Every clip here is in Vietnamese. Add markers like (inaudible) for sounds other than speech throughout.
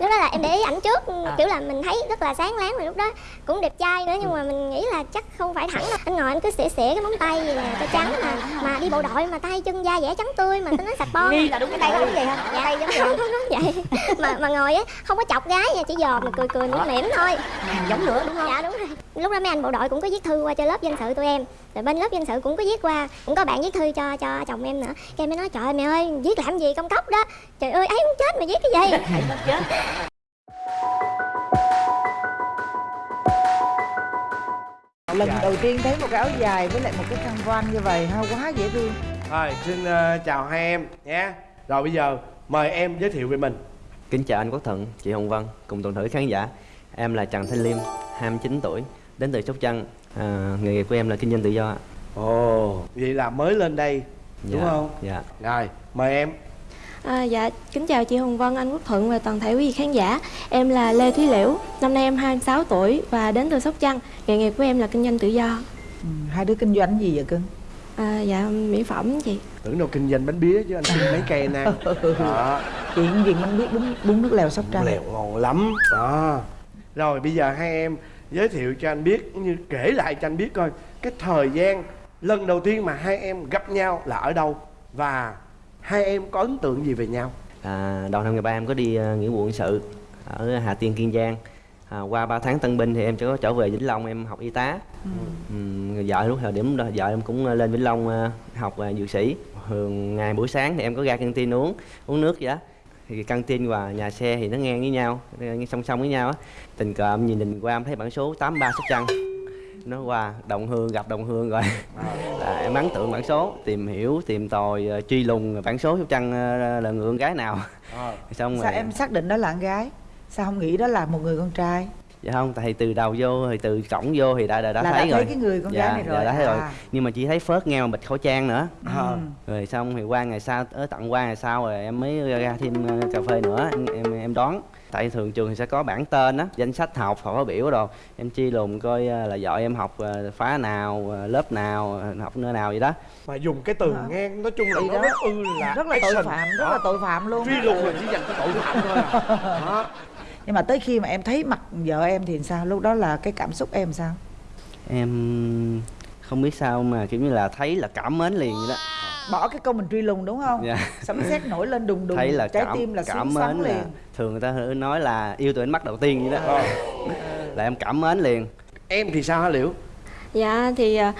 lúc đó là em để ý ảnh trước À. kiểu là mình thấy rất là sáng láng rồi lúc đó. Cũng đẹp trai nữa nhưng mà mình nghĩ là chắc không phải thẳng đâu. Anh ngồi anh cứ xỉa xỉa cái móng tay gì nè cho trắng mà mà đi bộ đội mà tay chân da dẻ trắng tươi mà tôi nói sạch bon là đúng cái tay có giống vậy dạ. Tay giống vậy không giống vậy. Mà mà ngồi á không có chọc gái nha chỉ dòm mà cười cười mỉm mỉm thôi. Giống nữa đúng không? Dạ đúng rồi. Lúc đó mấy anh bộ đội cũng có viết thư qua cho lớp dân sự tụi em rồi bên lớp dân sự cũng có viết qua cũng có bạn viết thư cho cho chồng em nữa. Cái em mới nói trời ơi mẹ ơi viết làm gì công cốc đó? Trời ơi ấy muốn chết mà viết cái gì? (laughs) Chết. Lần đầu tiên thấy một cái áo dài với lại một cái khăn voan như vậy ha quá dễ thương. Rồi, xin ờ, chào hai em nhé. Rồi bây giờ mời em giới thiệu về mình. Kính chào anh Quốc Thuận, chị Hồng Vân cùng toàn thể khán giả. Em là Trần Thanh Liêm, 29 tuổi, đến từ Sóc Trăng à, Nghề nghiệp của em là kinh doanh tự do ạ. Ồ, vậy là mới lên đây, đúng Dạ, không? Dạ Rồi, mời em. À, dạ, kính chào chị Hồng Vân, anh Quốc Thuận và toàn thể quý vị khán giả Em là Lê Thúy Liễu, năm nay em 26 tuổi và đến từ Sóc Trăng Nghề nghiệp của em là kinh doanh tự do ừ, hai đứa kinh doanh gì vậy cưng à, Dạ, mỹ phẩm chị Tưởng đâu kinh doanh bánh bía chứ anh xin mấy cây anh (laughs) ăn. Đó, chuyện gì mình biết bún bún nước lèo sóc trăng lèo ngon lắm. Đó. Rồi bây giờ hai em giới thiệu cho anh biết như kể lại cho anh biết coi cái thời gian lần đầu tiên mà hai em gặp nhau là ở đâu và hai em có ấn tượng gì về nhau? à, Đầu năm 13 em có đi uh, nghĩa vụ quân sự ở Hà Tiên, Kiên Giang. À, Qua 3 tháng tân binh thì em có trở về Vĩnh Long em học y tá. Ừm, Vợ lúc thời điểm đó vợ em cũng lên Vĩnh Long ờ, học uh, dược sĩ. Thường ngày buổi sáng thì em có ra căng tin uống uống nước vậy đó thì căng tin và nhà xe thì nó ngang với nhau ngang song song với nhau á. Tình cờ em nhìn nhìn qua em thấy bản số 83 Sóc Trăng. Nó qua đồng hương gặp đồng hương rồi. À, em ấn tượng bản số tìm hiểu tìm tòi ờ, truy lùng bản số Sóc Trăng ờ, là người con gái nào. Ờ. xong sao rồi em xác định đó là con gái? Sao không nghĩ đó là một người con trai dạ không tại từ đầu vô thì từ cổng vô thì đã đã, đã là thấy đã rồi thấy cái người con dạ, gái này rồi dạ, đã thấy rồi à. nhưng mà chỉ thấy phớt nghe mà bịt khẩu trang nữa Ờ. rồi xong thì qua ngày sau tới tận qua ngày sau rồi em mới ra, thêm ờ, cà phê nữa em em, em đón tại thường trường thì sẽ có bảng tên á danh sách học phát biểu đồ em chi lùng coi ờ, là vợ em học phá nào lớp nào học nơi nào vậy đó Mà dùng cái từ Hả? ngang nói chung là Thì nó đó. rất ư là rất là tội action. phạm rất là tội phạm luôn truy lùng là chỉ dành cho tội phạm thôi à. (laughs) Đó. Nhưng mà tới khi mà em thấy mặt vợ em thì sao? Lúc đó là cái cảm xúc em sao? Em không biết sao mà kiểu như là thấy là cảm mến liền vậy đó. Bỏ cái câu mình truy lùng đúng không? Dạ. sấm sét nổi lên đùng đùng thấy là trái cảm tim là cảm mến liền. là thường người ta nói là yêu từ ánh mắt đầu tiên vậy đó. Ờ. là em cảm mến liền. Em thì sao hả liễu? Dạ, thì à,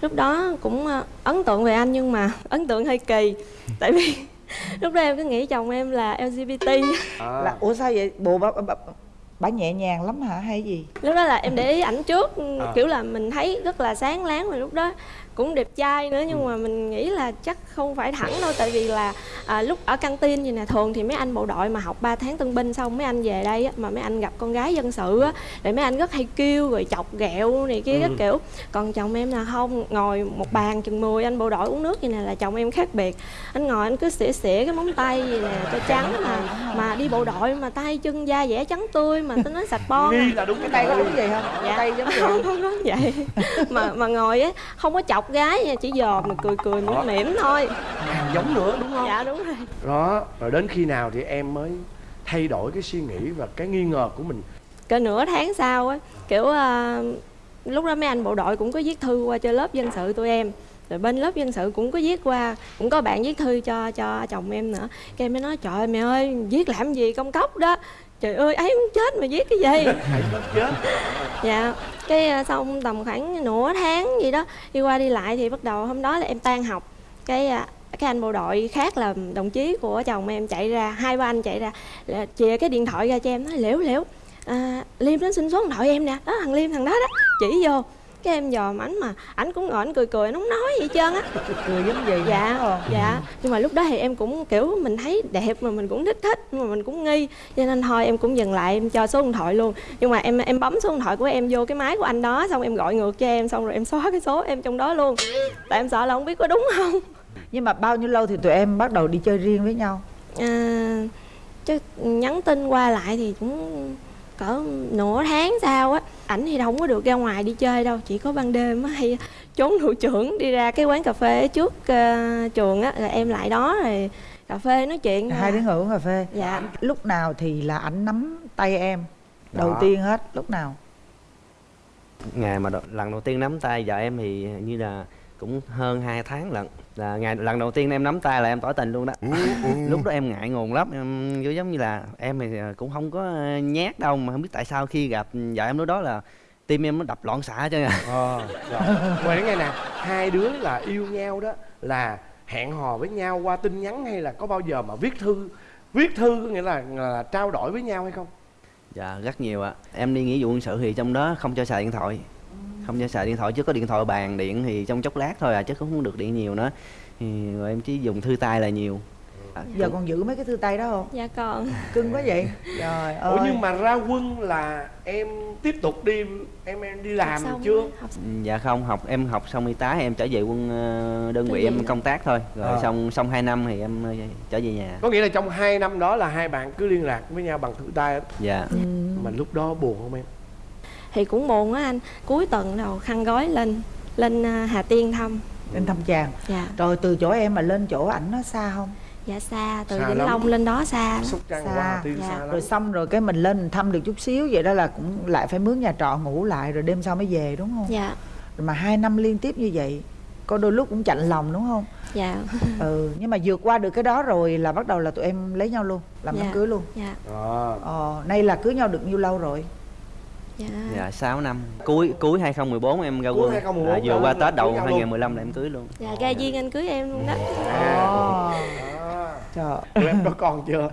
lúc đó cũng à, ấn tượng về anh nhưng mà (laughs) ấn tượng hơi kỳ. Tại vì (laughs) lúc đó em cứ nghĩ chồng em là LGBT à. là ủa sao vậy? Bộ bà, bà, bà nhẹ nhàng lắm hả? Hay gì? Lúc đó là em để ý ảnh trước À. Kiểu là mình thấy rất là sáng láng rồi lúc đó cũng đẹp trai nữa nhưng mà mình nghĩ là chắc không phải thẳng đâu tại vì là à, lúc ở căng tin gì nè thường thì mấy anh bộ đội mà học 3 tháng tân binh xong mấy anh về đây á, mà mấy anh gặp con gái dân sự á để mấy anh rất hay kêu rồi chọc ghẹo này kia các Ừ. kiểu còn chồng em là không ngồi một bàn chừng 10 anh bộ đội uống nước vậy nè là chồng em khác biệt anh ngồi anh cứ xỉa xỉa cái móng tay gì nè cho trắng mà mà đi bộ đội mà tay chân da dẻ trắng tươi mà tôi nói sạch bon à. nghi là đúng cái tay có đúng vậy không Dạ. tay giống vậy (laughs) không không nói vậy mà mà ngồi á không có chọc gái nha chỉ dòm mà cười cười mỉm mỉm thôi. Càng giống nữa đúng không? Dạ đúng rồi. Đó rồi đến khi nào thì em mới thay đổi cái suy nghĩ và cái nghi ngờ của mình? Cỡ nửa tháng sau á kiểu à, lúc đó mấy anh bộ đội cũng có viết thư qua cho lớp dân sự tụi em. Rồi bên lớp dân sự cũng có viết qua cũng có bạn viết thư cho cho chồng em nữa. Cái em mới nói trời ơi mẹ ơi viết làm gì công cốc đó? Trời ơi ấy muốn chết mà viết cái gì? Hãy chết. Dạ cái ờ, xong tầm khoảng nửa tháng gì đó đi qua đi lại thì bắt đầu hôm đó là em tan học. Cái ờ, cái anh bộ đội khác là đồng chí của chồng em chạy ra hai ba anh chạy ra là chìa cái điện thoại ra cho em nói liễu liễu à, liêm đến xin số điện thoại em nè. Đó thằng liêm thằng đó đó chỉ vô cái em dòm ảnh mà ảnh cũng ngồi ảnh cười cười nó không nói gì hết trơn á. Cười giống vậy? Dạ không? dạ. Nhưng mà lúc đó thì em cũng kiểu mình thấy đẹp mà mình cũng thích thích nhưng mà mình cũng nghi. Cho nên thôi em cũng dừng lại em cho số điện thoại luôn. Nhưng mà em em bấm số điện thoại của em vô cái máy của anh đó xong em gọi ngược cho em xong rồi em xóa cái số em trong đó luôn. Tại em sợ là không biết có đúng không? Nhưng mà bao nhiêu lâu thì tụi em bắt đầu đi chơi riêng với nhau? À, chứ nhắn tin qua lại thì cũng cỡ nửa tháng sau á ảnh thì đâu không có được ra ngoài đi chơi đâu chỉ có ban đêm á hay trốn thủ trưởng đi ra cái quán cà phê trước ờ, trường á rồi em lại đó rồi cà phê nói chuyện hai à. đứa ngồi uống cà phê Dạ. lúc nào thì là ảnh nắm tay em đầu Đó. tiên hết lúc nào ngày mà đo- lần đầu tiên nắm tay vợ em thì như là cũng hơn 2 tháng lận là ngày lần đầu tiên em nắm tay là em tỏ tình luôn đó. (laughs) Lúc đó em ngại ngùng lắm em giống như là em thì cũng không có nhát đâu mà không biết tại sao khi gặp vợ em lúc đó là tim em nó đập loạn xạ cho nha ờ rồi. Ngoài nghe nè hai đứa là yêu nhau đó là hẹn hò với nhau qua tin nhắn hay là có bao giờ mà viết thư? Viết thư có nghĩa là, là trao đổi với nhau hay không? Dạ rất nhiều ạ. Em đi nghĩa vụ quân sự thì trong đó không cho xài điện thoại không cho xài điện thoại chứ có điện thoại bàn điện thì trong chốc lát thôi à chứ cũng không được điện nhiều nữa. Thì rồi em chỉ dùng thư tay là nhiều. À, giờ còn giữ mấy cái thư tay đó không? Dạ còn. (laughs) Cưng quá vậy. Trời ơi. ủa nhưng mà ra quân là em tiếp tục đi em em đi làm Học xong chưa? học dạ không học em học xong y tá em trở về quân ờ, đơn vị em công tác thôi. Rồi À. xong xong 2 năm thì em ờ, trở về nhà. Có nghĩa là trong hai năm đó là hai bạn cứ liên lạc với nhau bằng thư tay dạ. Ừ. mà lúc đó buồn không em thì cũng buồn á anh. Cuối tuần đầu khăn gói lên lên à, Hà Tiên thăm. Lên thăm chàng. Dạ. Rồi từ chỗ em mà lên chỗ ảnh nó xa không? Dạ xa. Từ Xa Vĩnh. Long lên đó xa sóc trăng Xa. qua tiên Dạ. xa lắm. Rồi xong rồi cái mình lên mình thăm được chút xíu vậy đó là cũng lại phải mướn nhà trọ ngủ lại rồi đêm sau mới về đúng không? Dạ. Rồi mà hai năm liên tiếp như vậy có đôi lúc cũng chạnh lòng đúng không? Dạ. (laughs) Ừ nhưng mà vượt qua được cái đó rồi là bắt đầu là tụi em lấy nhau luôn làm đám Dạ. cưới luôn. Dạ. Ờ. ờ nay là cưới nhau được nhiêu lâu rồi dạ. Dạ 6 năm. Cuối cuối 2014 em ra quân. 2014 à, vừa qua Tết đầu cưới nhau luôn. 2015 là em cưới luôn. Dạ ra duyên anh cưới em luôn đó. À. À. trời tụi em có con chưa?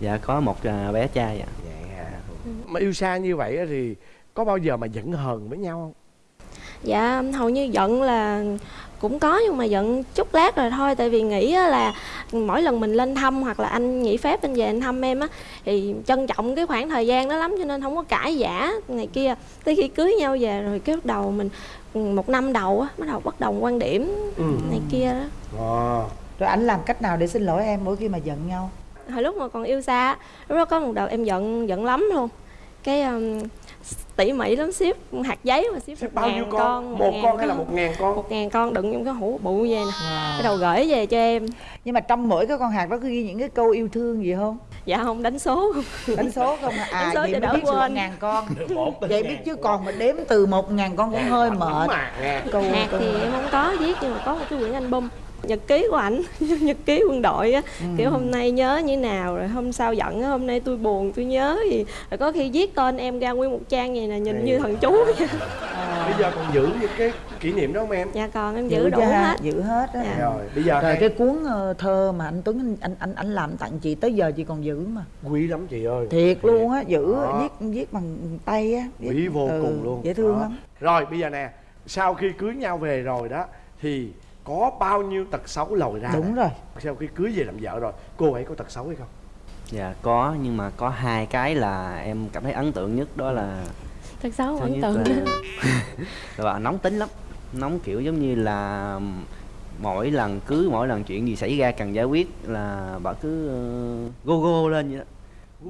Dạ có một à, bé trai ạ. Dạ. Mà yêu xa như vậy á thì có bao giờ mà giận hờn với nhau không dạ hầu như giận là cũng có nhưng mà giận chút lát rồi thôi. Tại vì nghĩ á là mỗi lần mình lên thăm hoặc là anh nghỉ phép anh về anh thăm em á thì trân trọng cái khoảng thời gian đó lắm cho nên không có cãi giả này kia. Tới khi cưới nhau về rồi cái bắt đầu mình một năm đầu á bắt đầu bất đồng quan điểm ừ. này kia đó. Ờ. Rồi ảnh làm cách nào để xin lỗi em mỗi khi mà giận nhau? Hồi lúc mà còn yêu xa á, lúc đó có một đợt em giận giận lắm luôn. Cái um, tỉ mỉ lắm ship hạt giấy mà ship một bao nhiêu ngàn con, một một con hay là một ngàn con? Một ngàn con đựng trong cái hũ bự vậy nè. Wow. bắt đầu gửi về cho em. Nhưng mà trong mỗi cái con hạt đó có ghi những cái câu yêu thương gì không? Dạ không đánh số đánh số không à, (laughs) à Đánh số vậy mới đỡ biết quên. ngàn con. Vậy biết chứ còn mà đếm từ một ngàn con cũng hơi mệt. câu hạt câu thì em không có viết nhưng mà có một cái quyển album nhật ký của ảnh (laughs) nhật ký quân đội á. Ừ. kiểu hôm nay nhớ như nào rồi hôm sau giận á hôm nay tôi buồn tôi nhớ gì. Rồi có khi viết tên em ra nguyên một trang vậy nè nhìn như thần chú vậy. (laughs) bây giờ còn giữ những cái kỷ niệm đó không em? Dạ còn em giữ đủ cho ha, hết. giữ hết á. Dạ. rồi bây giờ rồi hay cái cuốn ờ, thơ mà anh Tuấn anh anh anh, anh làm tặng chị tới giờ chị còn giữ mà. Quý lắm chị ơi. Thiệt luôn á giữ Đó. viết viết bằng tay á viết- quý vô ừ, cùng luôn. dễ thương Đó. lắm. Rồi bây giờ nè sau khi cưới nhau về rồi đó thì có bao nhiêu tật xấu lòi ra đúng rồi. Sau khi cưới về làm vợ rồi cô ấy có tật xấu hay không? Dạ có nhưng mà có hai cái là em cảm thấy ấn tượng nhất đó là thật xấu ấn tượng là, (laughs) là nóng tính lắm. Nóng kiểu giống như là mỗi lần cứ mỗi lần chuyện gì xảy ra cần giải quyết là bà cứ uh, go go lên vậy đó.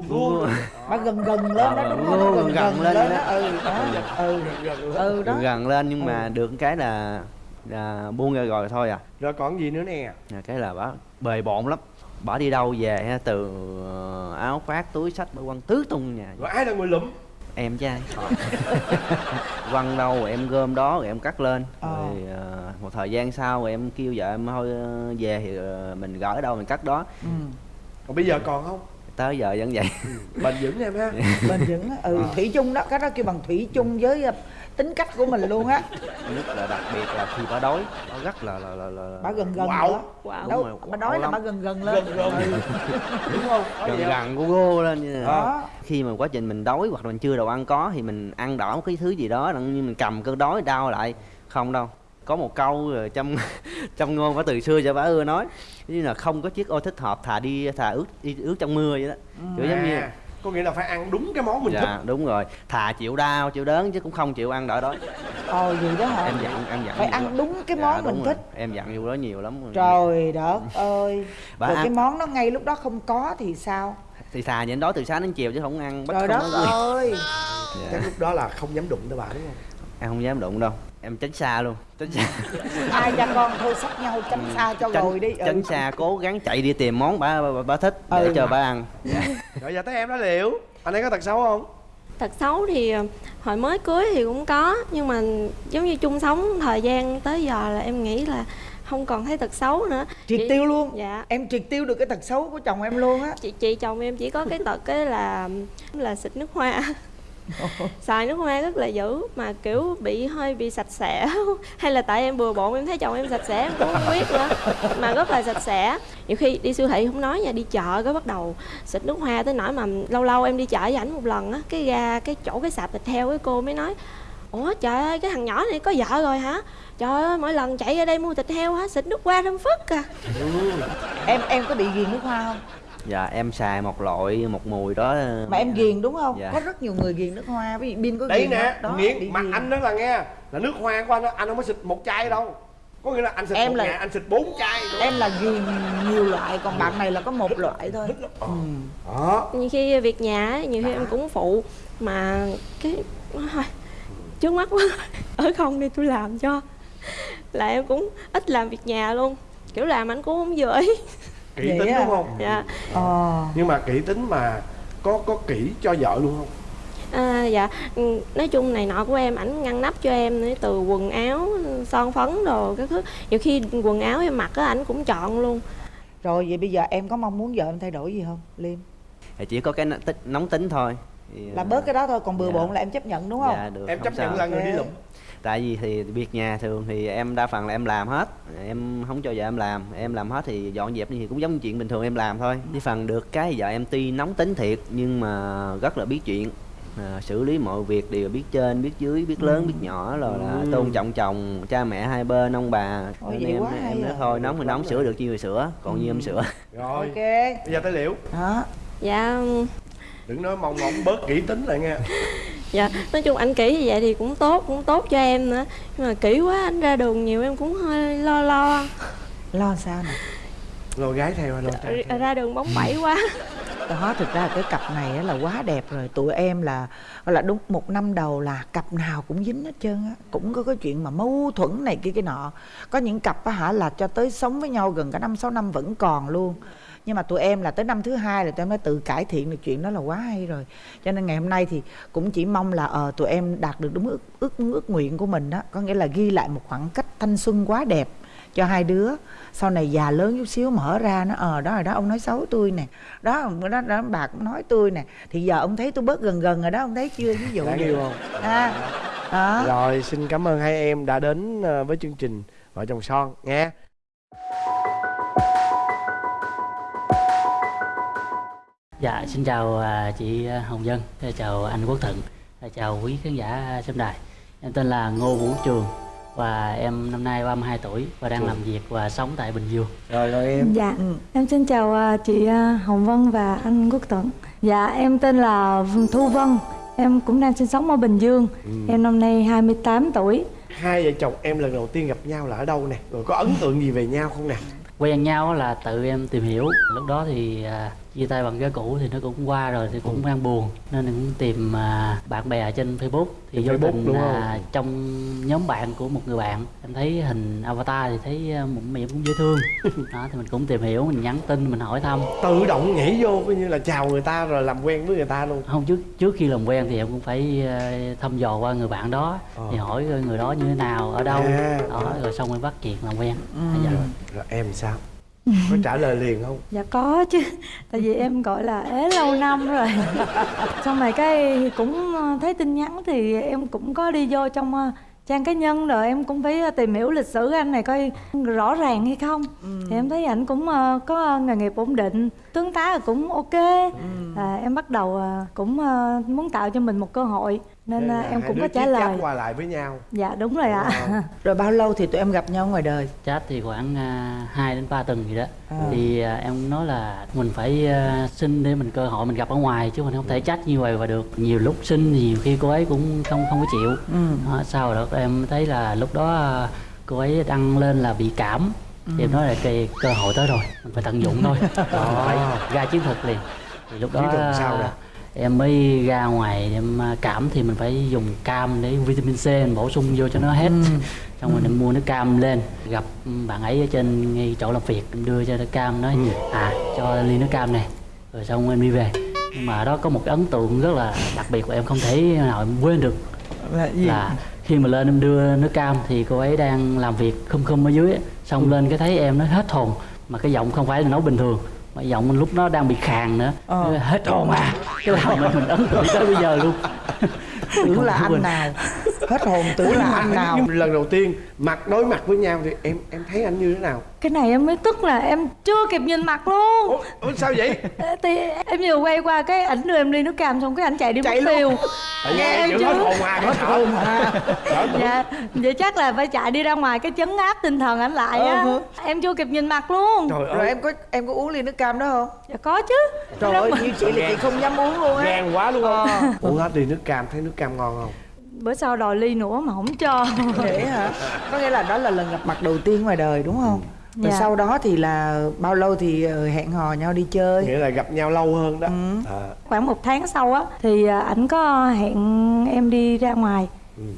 Gu bà gần gần lên đó Ờ, đúng gần không gần gần lên đó. ừ đó. Ừ gần lên. ừ đó. Gần lên nhưng mà Ừ. được cái là, là buông ra rồi thôi à. Rồi còn gì nữa nè? Là cái là bà bề bộn lắm. Bà đi đâu về ha, từ ờ, áo khoác túi sách bà quăng tứ tung nhà rồi ai là người lụm? Em trai (laughs) quăng đâu rồi em gom đó rồi em cắt lên. Ờ. rồi ờ, một thời gian sau rồi em kêu vợ em thôi về thì mình gỡ đâu mình cắt đó. Ừ. còn bây giờ còn không? Tới giờ vẫn vậy. Bền vững em ha. Bền vững ừ Ờ. thủy chung đó cái đó kêu bằng thủy chung với tính cách của mình luôn á. Nhất là đặc biệt là khi bà đói bà rất là là là, là bà gần gần nữa Quạo. đâu Đúng rồi, bà quạo là bà lắm. gần gần lên. Gần gần. (laughs) Đúng không? Gần gần gu gu lên như là đó. Khi mà quá trình mình đói hoặc là mình chưa đồ ăn có thì mình ăn đỏ cái thứ gì đó như mình cầm cơn đói đau lại. Không đâu. Có một câu rồi trong (laughs) trong ngôn của từ xưa cho bà ưa nói như là không có chiếc ô thích hợp thà đi thà ướt đi ướt trong mưa vậy đó. Kiểu giống như À, có nghĩa là phải ăn đúng cái món mình thích. dạ đúng rồi. Thà chịu đau chịu đớn chứ cũng không chịu ăn đỡ đói ồ vậy đó hả? Em dặn em dặn phải ăn lắm. đúng cái Dạ, món đúng mình rồi. thích. Em dặn vô đó nhiều lắm. Trời đất ơi. Bà rồi ăn- cái món đó ngay lúc đó không có thì sao? Thì thà nhịn đói từ sáng đến chiều chứ không ăn bắt trời không đất gì. ơi. Dạ. chắc lúc đó là không dám đụng tới bà đúng không? Em không dám đụng đâu em tránh xa luôn tránh xa. (laughs) Hai cha con thôi sách nhau tránh xa cho rồi đi. ừ. tránh xa cố gắng chạy đi tìm món bà bà, bà thích để Ừ. cho bà ăn. (laughs) Rồi giờ tới em đó liệu. Anh ấy có tật xấu không? Tật xấu thì ờ, hồi mới cưới thì cũng có nhưng mà giống như chung sống thời gian tới giờ là em nghĩ là không còn thấy tật xấu nữa. Triệt Chỉ- tiêu luôn? Dạ. Em triệt tiêu được cái tật xấu của chồng em luôn á. Chị chị chồng em chỉ có cái tật cái là là xịt nước hoa (laughs) (laughs) xài nước hoa rất là dữ, mà kiểu bị hơi bị sạch sẽ. (laughs) Hay là tại em bừa bộn, em thấy chồng em sạch sẽ, em cũng không biết nữa, mà rất là sạch sẽ. Nhiều khi đi siêu thị không nói nha, đi chợ cái bắt đầu xịt nước hoa tới nỗi mà lâu lâu em đi chợ với ảnh một lần á, cái ra cái chỗ cái sạp thịt heo cái cô mới nói, ủa trời ơi, cái thằng nhỏ này có vợ rồi hả? Trời ơi, mỗi lần chạy ra đây mua thịt heo hả, xịt nước hoa thơm phức à. Em em có bị ghiền nước hoa không? Dạ em xài một loại một mùi đó mà em ghiền đúng không Dạ. có rất nhiều người ghiền nước hoa ví dụ pin có đấy ghiền nè? Đó, nghiện mặt ghiền. anh đó là nghe là nước hoa của anh đó, anh không có xịt một chai đâu có nghĩa là anh xịt Em một là- ngày anh xịt bốn chai em là ghiền nhiều loại còn bạn này là có một loại thôi ừ. đó nhiều khi việc nhà á, nhiều khi em cũng phụ mà cái thôi trước mắt quá (laughs) ở không đi tôi làm cho là em cũng ít làm việc nhà luôn kiểu làm anh cũng không vừa (laughs) ý kỹ Vậy tính à? đúng không? Dạ. Ờ. Nhưng mà kỹ tính mà có có kỹ cho vợ luôn không? À, dạ. Ừ, nói chung này nọ của em ảnh ngăn nắp cho em nữa từ quần áo son phấn đồ các thứ. Nhiều khi quần áo em mặc á ảnh cũng chọn luôn. Rồi vậy bây giờ em có mong muốn vợ em thay đổi gì không liêm? Thì chỉ có cái nóng tính thôi. Thì, là à, bớt cái đó thôi còn bừa dạ. bộn là em chấp nhận đúng không? Dạ được em không chấp nhận sao. là người đi lụm tại vì thì việc nhà thường thì em đa phần là em làm hết. Em không cho vợ em làm. Em làm hết thì dọn dẹp thì cũng giống như chuyện bình thường em làm thôi. Với phần được cái vợ em tuy nóng tính thiệt nhưng mà rất là biết chuyện à, xử lý mọi việc đều biết trên biết dưới biết lớn biết nhỏ rồi là tôn trọng chồng cha mẹ hai bên ông bà. Ôi, Nên vậy em quá hay em nói à. thôi nóng thì nóng sửa được chi thì sửa còn như em sửa. Rồi ok. bây giờ tới liễu. Đó. Dạ. Đừng nói mong mong bớt kỹ tính lại nghe dạ nói chung anh kỹ như vậy thì cũng tốt cũng tốt cho em nữa. Nhưng mà kỹ quá anh ra đường nhiều em cũng hơi lo lo. Lo sao nè? Lôi gái theo lôi trai theo. ra đường bóng bẩy quá. Đó thực ra cái cặp này á là quá đẹp rồi. Tụi em là gọi là đúng một năm đầu là cặp nào cũng dính hết trơn á. Cũng có cái chuyện mà mâu thuẫn này kia cái nọ. Có những cặp á hả là cho tới sống với nhau gần cả năm sáu năm vẫn còn luôn nhưng mà tụi em là tới năm thứ hai là tụi em đã tự cải thiện được chuyện đó là quá hay rồi. Cho nên ngày hôm nay thì cũng chỉ mong là ờ tụi em đạt được đúng ước ước ước nguyện của mình đó. Có nghĩa là ghi lại một khoảng cách thanh xuân quá đẹp cho hai đứa. Sau này già lớn chút xíu mở ra nó ờ đó rồi đó ông nói xấu tôi nè. Đó đó, đó bà cũng nói tôi nè. Thì giờ ông thấy tôi bớt gần gần rồi đó ông thấy chưa? Ví dụ đáng yêu không? À, đó. Rồi xin cảm ơn hai em đã đến ờ, với chương trình vợ chồng son nghe Dạ, xin chào à, chị Hồng Dân, chào anh Quốc Thận, chào quý khán giả xem đài. Em tên là Ngô Vũ Trường và em năm nay 32 tuổi và đang làm việc và sống tại Bình Dương. rồi rồi em Dạ, Ừ. em xin chào à, chị à, Hồng Vân và anh Quốc Tuấn. Dạ, em tên là Thu Vân. Em cũng đang sinh sống ở Bình Dương. Em năm nay 28 tuổi. hai vợ chồng em lần đầu tiên gặp nhau là ở đâu nè rồi có ấn tượng gì về nhau không nè Quen nhau là tự em tìm hiểu. Lúc đó thì à, chia tay bằng cái cũ thì nó cũng qua rồi thì cũng đang buồn. Nên cũng tìm à, bạn bè trên Facebook. Thì vô tình à, không? trong nhóm bạn của một người bạn. Em thấy hình avatar thì thấy à, một mẹ cũng dễ thương. (laughs) Đó thì mình cũng tìm hiểu mình nhắn tin mình hỏi thăm. Tự động nhảy vô coi như là chào người ta rồi làm quen với người ta luôn. Không trước trước khi làm quen thì em cũng phải ờ, thăm dò qua người bạn đó. Ờ. thì hỏi người đó như thế nào ở đâu. À, đó rồi xong rồi bắt chuyện làm quen. Dạ. rồi em sao có trả lời liền không Dạ có chứ. Tại vì em gọi là ế lâu năm rồi. Xong rồi cái cũng à, thấy tin nhắn thì em cũng có đi vô trong à, trang cá nhân rồi em cũng phải à, tìm hiểu lịch sử anh này coi rõ ràng hay không. Thì em thấy ảnh cũng có nghề nghiệp ổn định, tướng tá cũng ok. À, em bắt đầu à, cũng à, muốn tạo cho mình một cơ hội nên Thế à, là em cũng có trả lời. qua lại với nhau Dạ đúng rồi ạ. (laughs) Rồi bao lâu thì tụi em gặp nhau ngoài đời chat thì khoảng uh, 2 đến 3 tuần gì đó À. thì em nói là mình phải xin để mình cơ hội mình gặp ở ngoài chứ mình không thể chat như vậy và được nhiều lúc xin thì nhiều khi cô ấy cũng không không có chịu ừ. đó, sau đó em thấy là lúc đó cô ấy đăng lên là bị cảm thì em nói là cái cơ hội tới rồi mình phải tận dụng thôi. (laughs) Đó, phải ra chiến thuật liền. Thì lúc đó sao nè? em mới ra ngoài em à, cảm thì mình phải dùng cam để vitamin C mình bổ sung vô cho nó hết. Xong rồi em mua nước cam lên gặp bạn ấy ở trên ngay chỗ làm việc em đưa cho nước cam nói à cho ly nước cam này. Rồi xong em đi về. Nhưng mà đó có một cái ấn tượng rất là đặc biệt của em không thể nào em quên được. Là gì là khi mà lên em đưa nước cam thì cô ấy đang làm việc khum khum ở dưới á. xong lên cái thấy em nó hết hồn mà cái giọng không phải là nói bình thường mà giọng lúc đó đang bị khàn nữa. Ờ. hết hồn à. Cái làm mình, mình ấn tượng tới bây giờ luôn. (laughs) Tưởng là anh nào. Hết hồn tưởng là anh nào. lần đầu tiên mặt đối mặt với nhau thì em em thấy anh như thế nào cái này em mới tức là em chưa kịp nhìn mặt luôn. Ủa, ủa sao vậy? Thì em vừa quay qua cái ảnh đưa em ly nước cam xong cái ảnh chạy đi Chạy mất tiêu. Nghe em hết chứ. hồn à hết hồn à tưởng. dạ. vậy chắc là phải chạy đi ra ngoài cái chấn áp tinh thần ảnh lại á. Ờ. em chưa kịp nhìn mặt luôn. Trời rồi ơi. em có em có uống ly nước cam đó không? Dạ có chứ. Trời ơi như chị là chị không dám uống luôn á. Gan quá luôn không Ờ. uống hết đi nước cam thấy nước cam ngon không? Bữa sau đòi ly nữa mà không cho. Vậy hả? Có nghĩa là đó là lần gặp mặt đầu tiên ngoài đời đúng không rồi Dạ. sau đó thì là bao lâu thì ờ, hẹn hò nhau đi chơi? Nghĩa là gặp nhau lâu hơn đó. Ừ. à, khoảng một tháng sau á thì à, ảnh có hẹn em đi ra ngoài.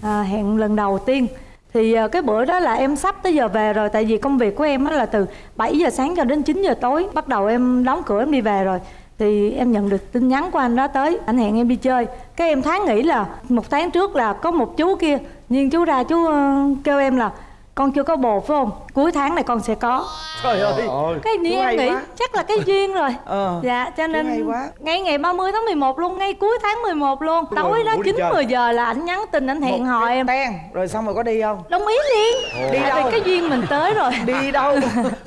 À, hẹn lần đầu tiên. Thì à, cái bữa đó là em sắp tới giờ về rồi tại vì công việc của em á là từ 7 giờ sáng cho đến 9 giờ tối. Bắt đầu em đóng cửa em đi về rồi. Thì em nhận được tin nhắn của anh đó tới anh hẹn em đi chơi. Cái em tháng nghĩ là một tháng trước là có một chú kia nhưng chú ra chú ờ, kêu em là con chưa có bồ phải không? Cuối tháng này con sẽ có. Trời ơi. Cái hay em nghĩ quá. chắc là cái duyên rồi. Ờ, dạ cho nên ngay ngày 30 tháng 11 luôn ngay cuối tháng 11 luôn. Đúng tối rồi, đó ngủ đi 9 chơi. 10 giờ là ảnh nhắn tin ảnh hẹn hò em. ten rồi xong rồi có đi không? Đồng ý liền. Đi tại đâu? vì cái duyên mình tới rồi. (laughs) Đi đâu?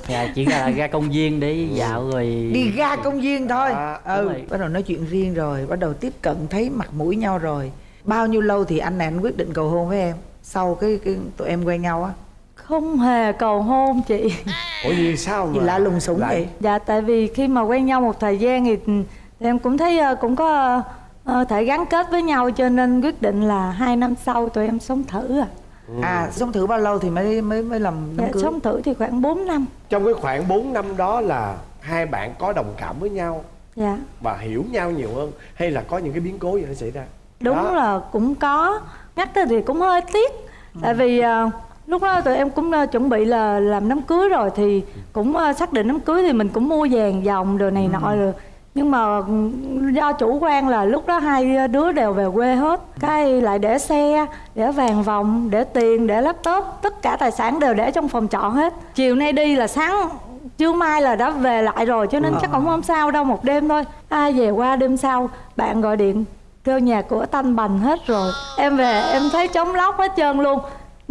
Dạ chỉ là ra công viên để dạo rồi đi ra công viên thôi. À, ừ rồi. bắt đầu nói chuyện riêng rồi bắt đầu tiếp cận thấy mặt mũi nhau rồi. Bao nhiêu lâu thì anh này anh quyết định cầu hôn với em? Sau cái, cái tụi em quen nhau á không hề cầu hôn chị. Ủa vì sao mà gì lạ lùng sủng lại- vậy? Dạ tại vì khi mà quen nhau một thời gian thì, thì em cũng thấy ờ, cũng có ờ, thể gắn kết với nhau cho nên quyết định là hai năm sau tụi em sống thử à à sống thử bao lâu thì mới mới mới làm đám dạ, cưới? sống thử thì khoảng 4 năm. Trong cái khoảng 4 năm đó là hai bạn có đồng cảm với nhau? Dạ. Và hiểu nhau nhiều hơn? Hay là có những cái biến cố gì nó xảy ra? Đúng Đó. là cũng có. Nhắc tới thì cũng hơi tiếc. Tại vì ờ, lúc đó tụi em cũng ờ, chuẩn bị là làm đám cưới rồi thì cũng ờ, xác định đám cưới thì mình cũng mua vàng dòng đồ này nọ rồi. Nhưng mà ừ, do chủ quan là lúc đó hai đứa đều về quê hết. Cái lại để xe để vàng vòng để tiền để laptop tất cả tài sản đều để trong phòng trọ hết. Chiều nay đi là sáng trưa mai là đã về lại rồi cho nên chắc cũng không sao đâu một đêm thôi. Ai về qua đêm sau bạn gọi điện kêu nhà cửa tanh bành hết rồi. Em về em thấy trống lóc hết trơn luôn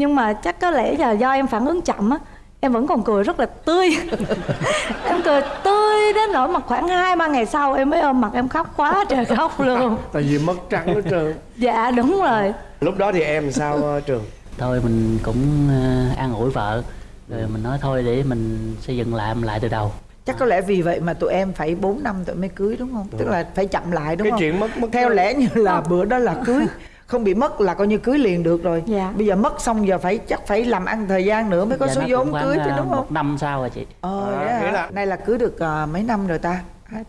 nhưng mà chắc có lẽ là do em phản ứng chậm á em vẫn còn cười rất là tươi. (laughs) Em cười tươi đến nỗi mà khoảng hai ba ngày sau em mới ôm mặt em khóc quá trời khóc luôn. (laughs) Tại vì mất trắng hết trơn dạ đúng rồi. Lúc đó thì em sao ờ, trường? Thôi mình cũng ờ, an ủi vợ rồi mình nói thôi để mình xây dựng lại làm lại từ đầu. Chắc có lẽ vì vậy mà tụi em phải 4 năm tụi mới cưới đúng không? Tức là phải chậm lại đúng cái không? chuyện mất mất theo lẽ như là bữa đó là cưới (laughs) không bị mất là coi như cưới liền được rồi. Dạ. bây giờ mất xong giờ phải chắc phải làm ăn thời gian nữa mới có Dạ, số vốn cưới chứ ờ, đúng không? một năm sau rồi chị. Ờ À, nghĩa là- nay là cưới được ờ, mấy năm rồi ta?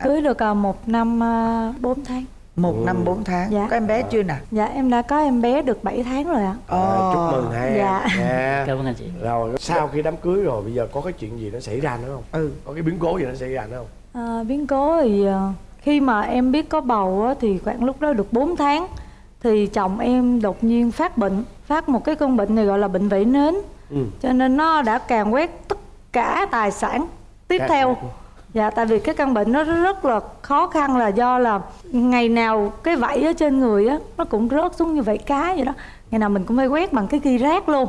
Cưới được ờ, một năm ờ, bốn tháng. Một năm bốn tháng. Dạ. có em bé chưa nè? Dạ em đã có em bé được 7 tháng rồi ạ. À, chúc mừng hai Dạ. em Dạ. (laughs) cảm ơn anh chị. Rồi sau khi đám cưới rồi bây giờ có cái chuyện gì nó xảy ra nữa không? Ừ. Có cái biến cố gì nó xảy ra nữa không? À, biến cố thì ờ, khi mà em biết có bầu á, thì khoảng lúc đó được 4 tháng thì chồng em đột nhiên phát bệnh phát một cái cơn bệnh này gọi là bệnh vẩy nến. Ừ. cho nên nó đã càn quét tất cả tài sản tiếp Cả- theo. dạ tại vì cái căn bệnh nó rất là khó khăn là do là ngày nào cái vảy ở trên người á nó cũng rớt xuống như vảy cá vậy đó. Ngày nào mình cũng phải quét bằng cái ghi rác luôn.